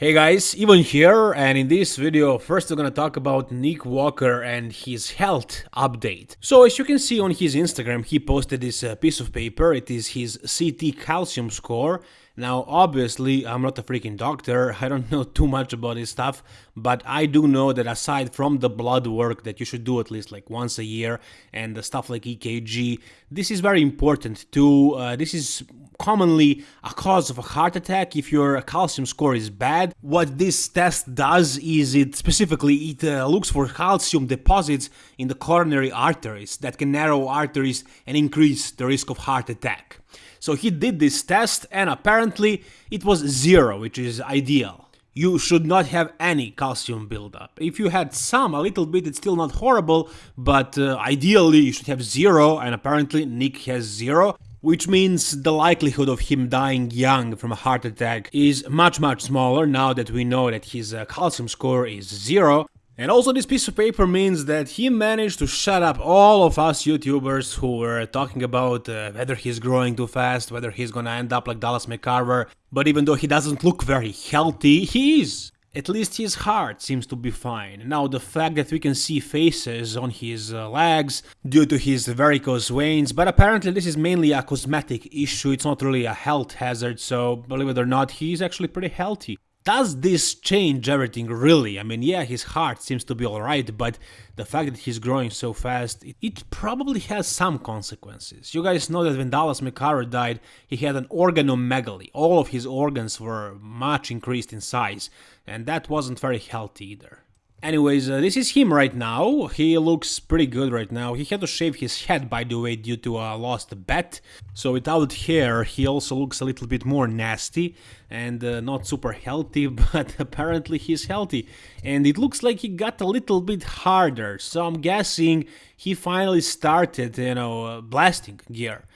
Hey guys, Ivan here, and in this video, first we're gonna talk about Nick Walker and his health update. So as you can see on his Instagram, he posted this uh, piece of paper, it is his CT calcium score, now, obviously, I'm not a freaking doctor, I don't know too much about this stuff, but I do know that aside from the blood work that you should do at least like once a year and the stuff like EKG, this is very important too. Uh, this is commonly a cause of a heart attack if your calcium score is bad. What this test does is it specifically it uh, looks for calcium deposits in the coronary arteries that can narrow arteries and increase the risk of heart attack. So he did this test and apparently it was zero, which is ideal. You should not have any calcium buildup. If you had some, a little bit, it's still not horrible, but uh, ideally you should have zero, and apparently Nick has zero which means the likelihood of him dying young from a heart attack is much much smaller now that we know that his uh, calcium score is zero. And also this piece of paper means that he managed to shut up all of us YouTubers who were talking about uh, whether he's growing too fast, whether he's gonna end up like Dallas McCarver, but even though he doesn't look very healthy, he is. At least his heart seems to be fine. Now the fact that we can see faces on his uh, legs due to his varicose veins, but apparently this is mainly a cosmetic issue, it's not really a health hazard, so believe it or not, he's actually pretty healthy. Does this change everything really? I mean, yeah, his heart seems to be alright, but the fact that he's growing so fast, it, it, probably has some consequences. You guys know that when Dallas McCarver died, he had an organomegaly. All of his organs were much increased in size, and that wasn't very healthy either. Anyways, uh, this is him right now. He looks pretty good right now. He had to shave his head, by the way, due to a lost bet. So without hair, he also looks a little bit more nasty and uh, not super healthy, but apparently he's healthy. And it looks like he got a little bit harder. So I'm guessing he finally started, you know, uh, blasting gear.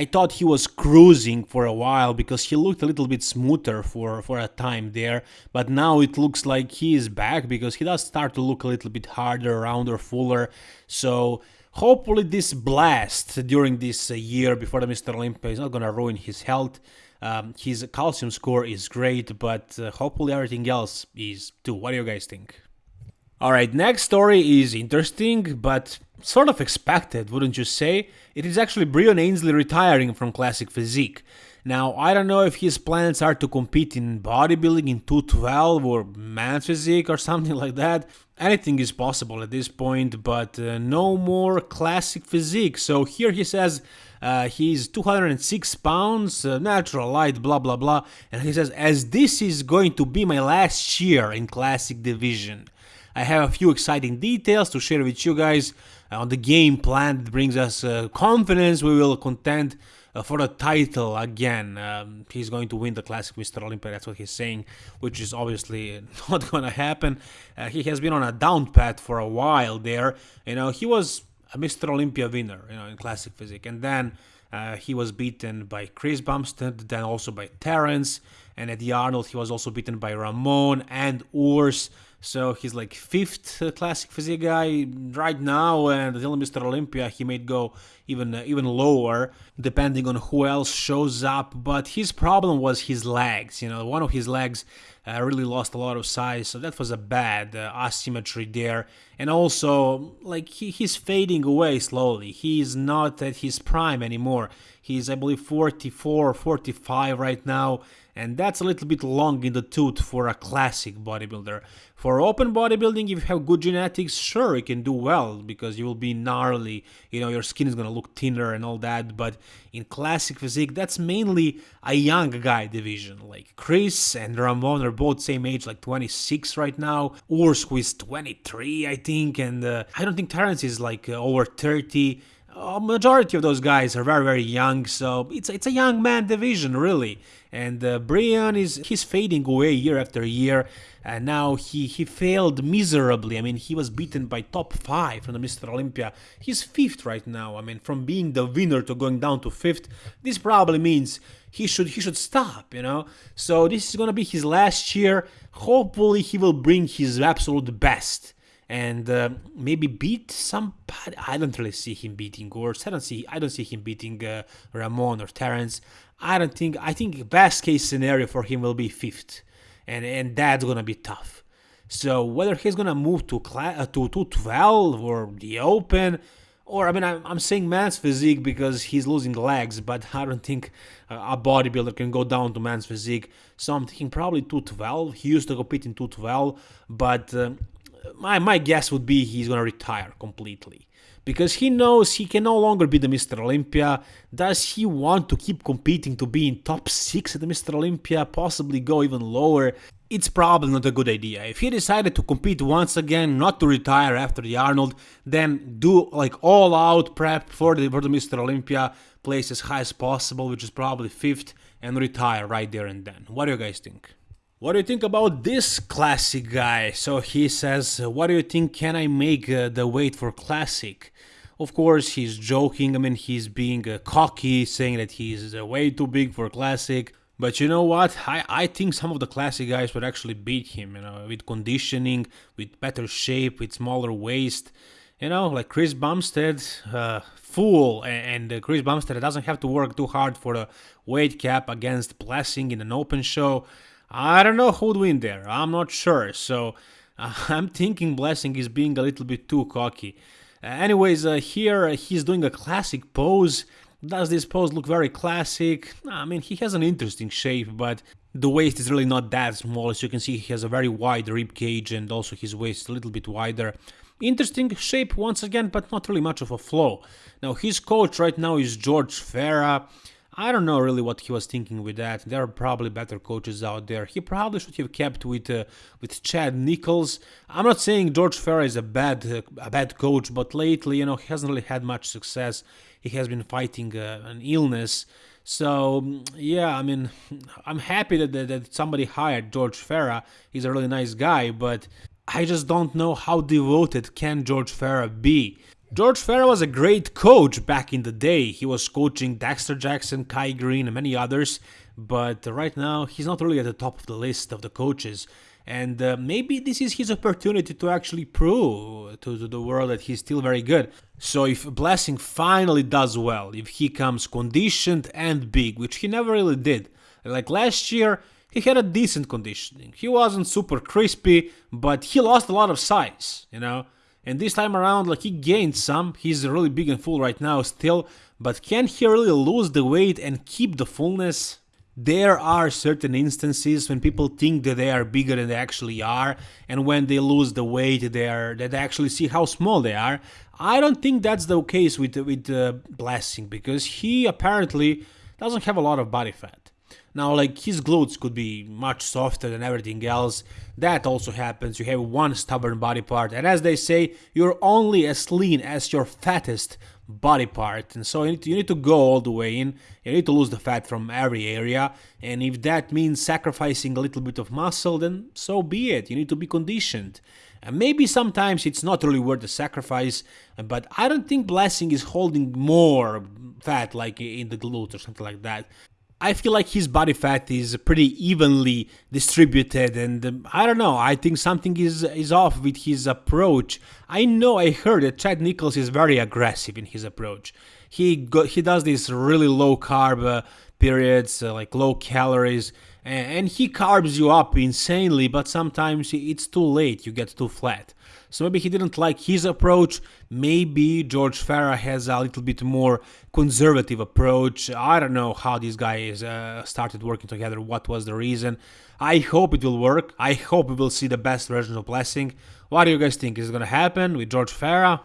I thought he was cruising for a while because he looked a little bit smoother for, for a time there, but now it looks like he is back because he does start to look a little bit harder, rounder, fuller, so hopefully this blast during this uh, year before the Mr. Olympia is not gonna ruin his health. Um, his calcium score is great, but uh, hopefully everything else is too. What do you guys think? Alright, next story is interesting, but sort of expected, wouldn't you say? It is actually Breon Ansley retiring from Classic Physique. Now, I don't know if his plans are to compete in bodybuilding in 212 or man physique or something like that. Anything is possible at this point, but uh, no more classic physique. So here he says uh, he's 206 pounds, uh, natural light, blah blah blah. And he says, as this is going to be my last year in classic division. I have a few exciting details to share with you guys on the game plan that brings us uh, confidence. We will contend uh, for the title again. Um, he's going to win the Classic Mr. Olympia, that's what he's saying, which is obviously not going to happen. Uh, he has been on a down path for a while there. You know, he was a Mr. Olympia winner, you know, in Classic Physique, and then uh, he was beaten by Chris Bumstead, then also by Terrence, and at the Arnold he was also beaten by Ramon and Urs. So he's like fifth classic physique guy right now, and until Mr. Olympia he may go even uh, even lower depending on who else shows up. But his problem was his legs. You know, one of his legs uh, really lost a lot of size, so that was a bad uh, asymmetry there. And also, like he, he's fading away slowly. He's not at his prime anymore. He's I believe 44, 45 right now and that's a little bit long in the tooth for a classic bodybuilder. For open bodybuilding, if you have good genetics, sure, you can do well because you will be gnarly, you know, your skin is gonna look thinner and all that, but in classic physique, that's mainly a young guy division. Like Chris and Ramon are both same age, like 26 right now. Urs, is 23, I think, and uh, I don't think Terrence is like uh, over 30 a majority of those guys are very very young so it's it's a young man division really. And uh, Breon is he's fading away year after year and now he he failed miserably. I mean he was beaten by top 5 from the Mr. Olympia. He's 5th right now. I mean from being the winner to going down to 5th this probably means he should he should stop you know? So this is going to be his last year. Hopefully he will bring his absolute best and uh, maybe beat somebody. I don't really see him beating Urs. I don't see I don't see him beating uh, Ramon or Terrence. I don't think I think best case scenario for him will be fifth. and and that's gonna be tough. So whether he's gonna move to class uh, to 212 or the Open, or I mean I'm, I'm saying man's physique because he's losing legs, but I don't think a bodybuilder can go down to man's physique. So I'm thinking probably 212. He used to compete in 212, but uh, my my guess would be he's gonna retire completely because he knows he can no longer be the Mr. Olympia. Does he want to keep competing to be in top 6 at the Mr. Olympia, possibly go even lower? It's probably not a good idea. If he decided to compete once again, not to retire after the Arnold, then do like all out prep for the, for the Mr. Olympia, place as high as possible, which is probably 5th, and retire right there and then. What do you guys think? What do you think about this classic guy? So he says, what do you think can I make uh, the weight for classic? Of course, he's joking. I mean, he's being uh, cocky, saying that he's uh, way too big for classic. But you know what? I, I think some of the classic guys would actually beat him, you know, with conditioning, with better shape, with smaller waist. You know, like Chris Bumstead, uh, fool, and, and uh, Chris Bumstead doesn't have to work too hard for the weight cap against Blessing in an open show. I don't know who'd win there. I'm not sure. So uh, I'm thinking Blessing is being a little bit too cocky. Uh, anyways, uh, here he's doing a classic pose. Does this pose look very classic? I mean, he has an interesting shape, but the waist is really not that small. As you can see, he has a very wide rib cage and also his waist a little bit wider. Interesting shape once again, but not really much of a flow. Now, his coach right now is George Farah. I don't know really what he was thinking with that. There are probably better coaches out there. He probably should have kept with uh, with Chad Nicholls. I'm not saying George Farah is a bad uh, a bad coach, but lately, you know, he hasn't really had much success. He has been fighting uh, an illness. So yeah, I mean, I'm happy that, that, that somebody hired George Farah. He's a really nice guy, but I just don't know how devoted can George Farah be. George Farah was a great coach back in the day. He was coaching Dexter Jackson, Kai Greene, and many others, but right now he's not really at the top of the list of the coaches. And uh, maybe this is his opportunity to actually prove to, to the world that he's still very good. So if Blessing finally does well, if he comes conditioned and big, which he never really did, like last year, he had a decent conditioning. He wasn't super crispy, but he lost a lot of size, you know. And this time around, like he gained some, he's really big and full right now still, but can he really lose the weight and keep the fullness? There are certain instances when people think that they are bigger than they actually are, and when they lose the weight, they are that they actually see how small they are. I don't think that's the case with with uh, Blessing because he apparently doesn't have a lot of body fat. Now, like his glutes could be much softer than everything else. That also happens. You have one stubborn body part, and as they say, you're only as lean as your fattest body part. And so you need, to, you need to go all the way in. You need to lose the fat from every area. And if that means sacrificing a little bit of muscle, then so be it. You need to be conditioned. And maybe sometimes it's not really worth the sacrifice, but I don't think Blessing is holding more fat like in the glutes or something like that. I feel like his body fat is pretty evenly distributed, and I don't know. I think something is is off with his approach. I know I heard that Chad Nicholls is very aggressive in his approach. He go, he does this really low carb uh, periods, uh, like low calories, and, and he carbs you up insanely. But sometimes it's too late. You get too flat. So maybe he didn't like his approach. Maybe George Farah has a little bit more conservative approach. I don't know how these guys uh, started working together, what was the reason. I hope it will work. I hope we will see the best version of Blessing. What do you guys think? Is to happen with George Farah?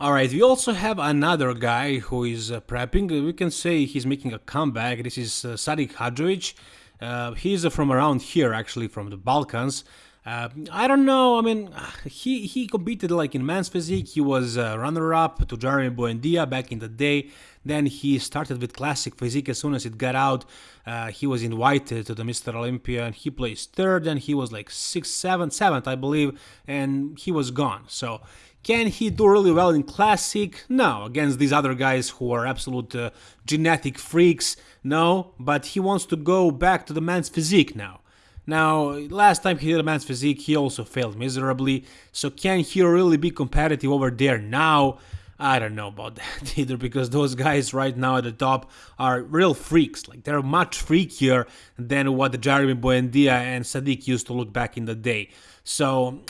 Alright, we also have another guy who is uh, prepping. We can say he's making a comeback. This is uh, Sadik Hadzovic. Uh, he's from around here, actually, from the Balkans. Uh, I don't know. I mean, he he competed like in men's physique. He was runner-up to Jeremy Buendia back in the day. Then he started with classic physique. As soon as it got out, uh, he was invited to the Mr. Olympia, and he placed third. And he was like sixth, seventh, seventh, I believe, and he was gone. So. Can he do really well in Classic? No, against these other guys who are absolute uh, genetic freaks. No, but he wants to go back to the men's physique now. Now, last time he did a man's physique, he also failed miserably, so can he really be competitive over there now? I don't know about that either because those guys right now at the top are real freaks. Like they're much freakier than what the Jeremy Buendia and Sadik used to look back in the day. So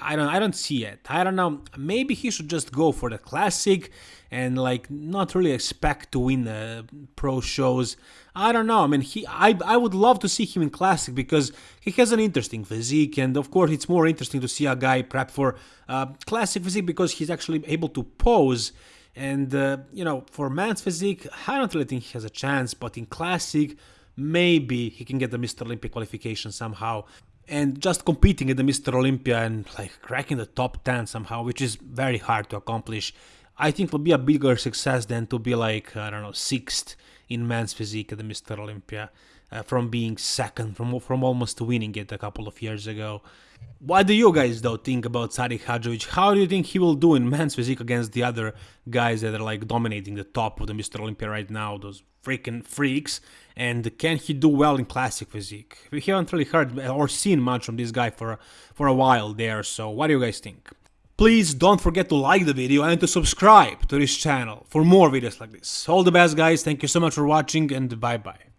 I don't I don't see it. I don't know. Maybe he should just go for the classic and like not really expect to win the pro shows. I don't know. I mean, he I I would love to see him in classic because he has an interesting physique, and of course it's more interesting to see a guy prep for uh, classic physique because he's actually able to pose. And uh, you know, for man's physique, I don't really think he has a chance. But in classic, maybe he can get the Mr. Olympia qualification somehow and just competing at the Mr. Olympia and like cracking the top 10 somehow, which is very hard to accomplish, I think will be a bigger success than to be like, I don't know, sixth in men's physique at the Mr. Olympia. Uh, from being second, from from almost winning it a couple of years ago. What do you guys though think about Sadik Hadzovic? How do you think he will do in men's physique against the other guys that are like dominating the top of the Mr. Olympia right now, those freaking freaks? And can he do well in classic physique? We haven't really heard or seen much from this guy for for a while there. So what do you guys think? Please don't forget to like the video and to subscribe to this channel for more videos like this. All the best guys, thank you so much for watching and bye bye.